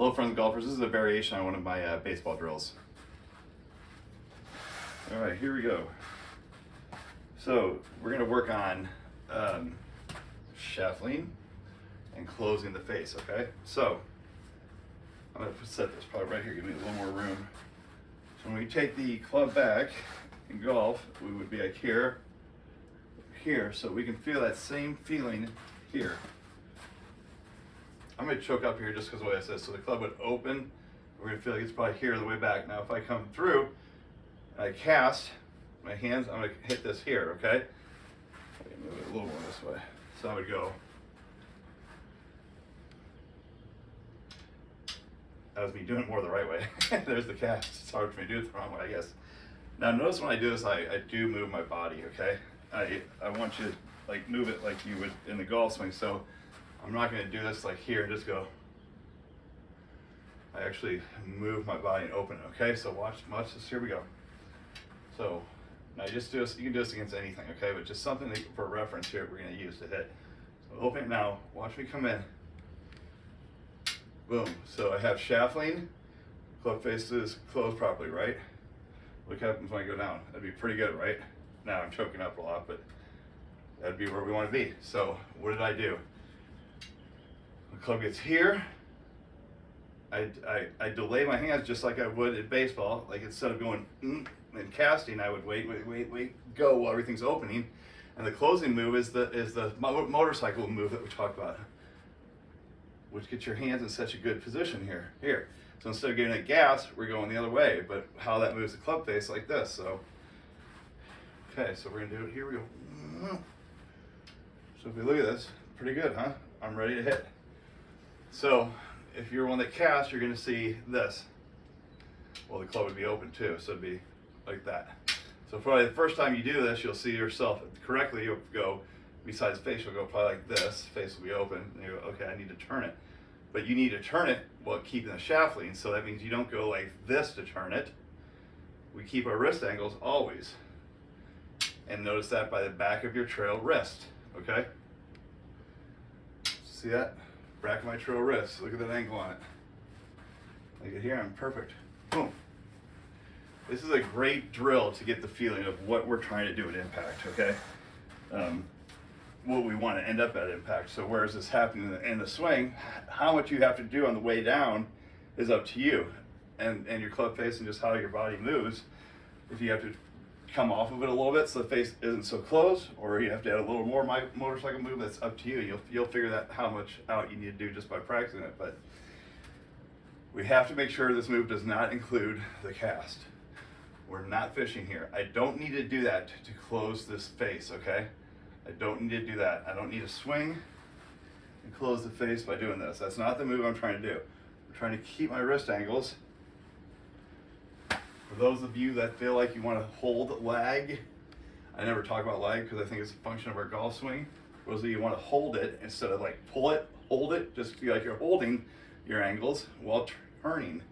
Hello friends golfers, this is a variation on one of my uh, baseball drills. All right, here we go. So we're gonna work on um, shuffling and closing the face, okay? So I'm gonna set this probably right here, give me a little more room. So when we take the club back in golf, we would be like here, here, so we can feel that same feeling here. I'm gonna choke up here just because the way I said, so the club would open, we're gonna feel like it's probably here the way back. Now if I come through, and I cast, my hands, I'm gonna hit this here, okay? Move it a little more this way. So I would go. That was me doing it more the right way. There's the cast. It's hard for me to do it the wrong way, I guess. Now notice when I do this, I, I do move my body, okay? I, I want you to like move it like you would in the golf swing. So I'm not gonna do this like here and just go. I actually move my body and open it, okay? So watch, watch this, here we go. So now you just do this, you can do this against anything, okay? But just something that, for reference here we're gonna use to hit. So open it now, watch me come in. Boom, so I have shaft lean, club faces closed properly, right? Look what happens when I go down. That'd be pretty good, right? Now I'm choking up a lot, but that'd be where we wanna be. So what did I do? Club gets here, I, I, I delay my hands just like I would in baseball. Like instead of going mm, and casting, I would wait, wait, wait, wait, go while everything's opening. And the closing move is the is the motorcycle move that we talked about, which gets your hands in such a good position here. Here. So instead of getting a gas, we're going the other way. But how that moves the club face like this. So okay, so we're gonna do it. Here we go. So if we look at this, pretty good, huh? I'm ready to hit. So if you're one that casts, you're gonna see this. Well, the club would be open too, so it'd be like that. So probably the first time you do this, you'll see yourself correctly. You'll go, besides face, you'll go probably like this. Face will be open. And you go, okay, I need to turn it. But you need to turn it while keeping the shaft lean. So that means you don't go like this to turn it. We keep our wrist angles always. And notice that by the back of your trail wrist, okay? See that? Back my trail wrist. Look at that angle on it. Like it here, I'm perfect. Boom. This is a great drill to get the feeling of what we're trying to do at impact, okay? Um, what we want to end up at impact. So where is this happening in the, in the swing? How much you have to do on the way down is up to you and, and your club face and just how your body moves. If you have to come off of it a little bit so the face isn't so close, or you have to add a little more my motorcycle move, that's up to you. You'll, you'll figure that how much out you need to do just by practicing it. But we have to make sure this move does not include the cast. We're not fishing here. I don't need to do that to close this face, okay? I don't need to do that. I don't need to swing and close the face by doing this. That's not the move I'm trying to do. I'm trying to keep my wrist angles for those of you that feel like you want to hold lag, I never talk about lag because I think it's a function of our golf swing. For those of you want to hold it instead of like pull it, hold it, just feel like you're holding your angles while turning.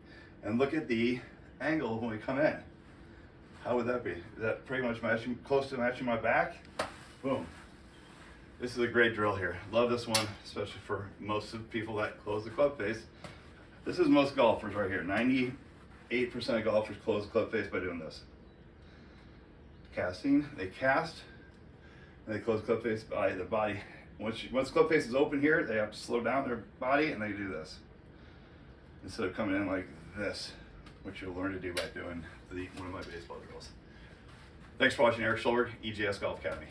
And look at the angle when we come in. How would that be? Is that pretty much matching, close to matching my back? Boom. This is a great drill here. Love this one, especially for most of people that close the club face. This is most golfers right here. 90, 8% of golfers close the club face by doing this. Casting, they cast, and they close club face by the body. Once, you, once club face is open here, they have to slow down their body and they do this. Instead of coming in like this, which you'll learn to do by doing the, one of my baseball drills. Thanks for watching Eric Schulberg, EGS Golf Academy.